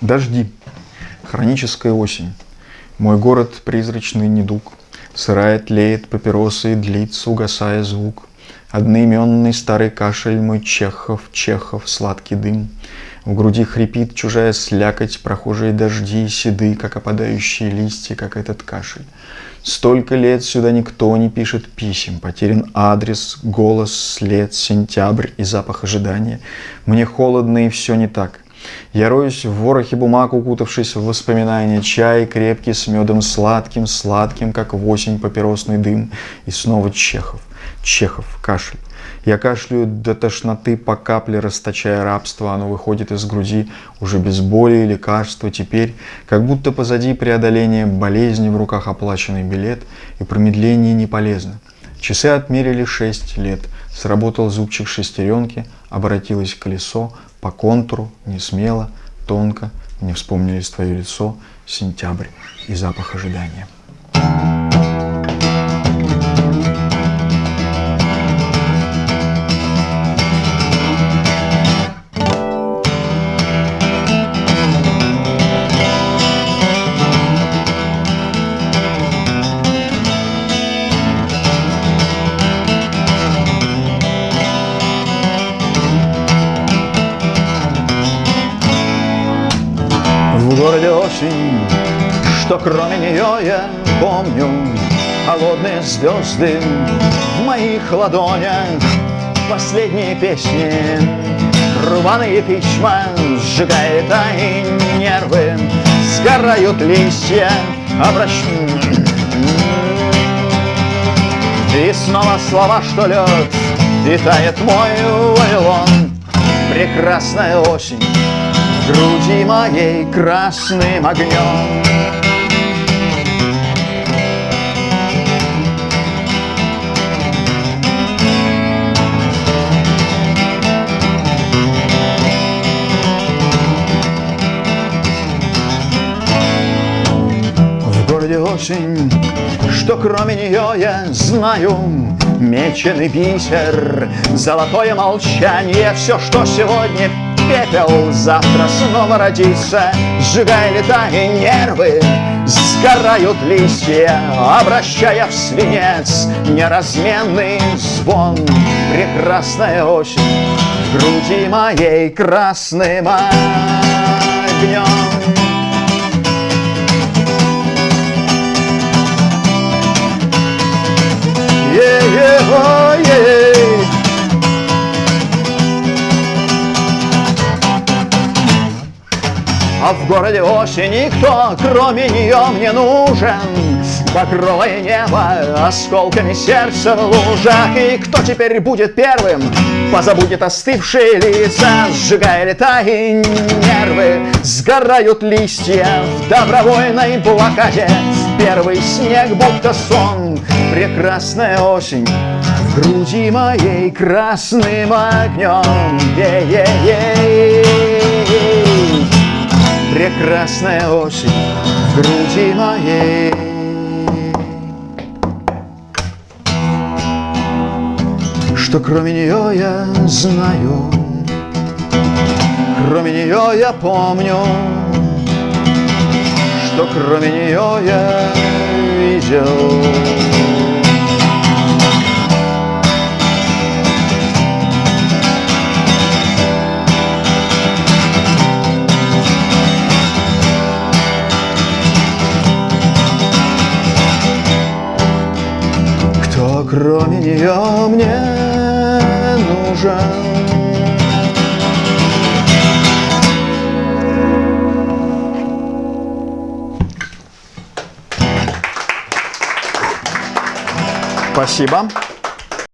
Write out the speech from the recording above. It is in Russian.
Дожди. Хроническая осень. Мой город призрачный недуг. Сырая тлеет папиросы и длится, угасая звук. Одноименный старый кашель мой Чехов, Чехов, сладкий дым. В груди хрипит чужая слякоть, прохожие дожди, седы, как опадающие листья, как этот кашель. Столько лет сюда никто не пишет писем, потерян адрес, голос, след, сентябрь и запах ожидания. Мне холодно и все не так. Я роюсь в ворохе бумаг, укутавшись в воспоминания. Чай крепкий с медом сладким, сладким, как в осень папиросный дым. И снова Чехов, Чехов, кашель. Я кашляю до тошноты по капле, расточая рабство. Оно выходит из груди уже без боли и лекарства. Теперь, как будто позади преодоления болезни, в руках оплаченный билет, и промедление не полезно. Часы отмерили шесть лет. Сработал зубчик шестеренки, обратилось колесо, по контуру, не смело, тонко, мне вспомнились твое лицо, сентябрь и запах ожидания. Городе осень, что кроме нее я помню Холодные звезды в моих ладонях. Последние песни, рваные письма Сжигает они нервы, сгорают листья обращ... И снова слова, что лед, и мой вавилон. Прекрасная осень груди моей красным огнем. В городе осень, что кроме нее я знаю, Меченый бисер, золотое молчание, Все, что сегодня пепел завтра снова родится, Сжигая лета и нервы, сгорают листья, Обращая в свинец неразменный звон. Прекрасная осень в груди моей красным огнем. А в городе осень никто, кроме нее, мне нужен? Багровое небо, осколками сердца в лужах. И кто теперь будет первым, позабудет остывшие лица Сжигая лета и нервы, сгорают листья В добровольной блокаде. Первый снег будто сон. Прекрасная осень в груди моей красным огнем Е-е-е. Прекрасная осень в груди моей. Что кроме нее я знаю Кроме нее я помню. Что кроме нее я видел кроме нее мне нужен? Спасибо.